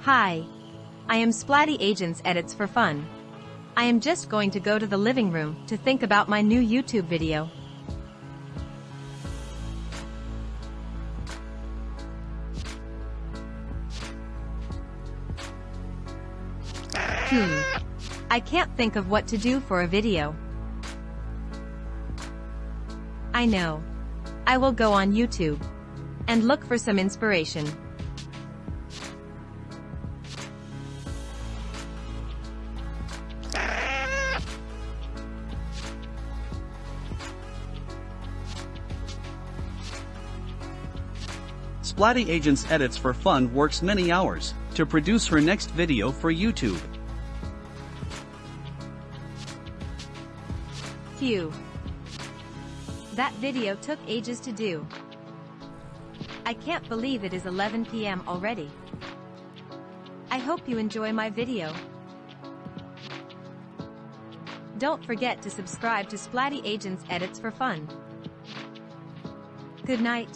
Hi. I am Splatty Agents Edits for Fun. I am just going to go to the living room to think about my new YouTube video. Hmm. I can't think of what to do for a video. I know. I will go on YouTube and look for some inspiration. Splatty Agents Edits for Fun works many hours to produce her next video for YouTube. Phew. That video took ages to do. I can't believe it is 11 p.m. already. I hope you enjoy my video. Don't forget to subscribe to Splatty Agents Edits for Fun. Good night.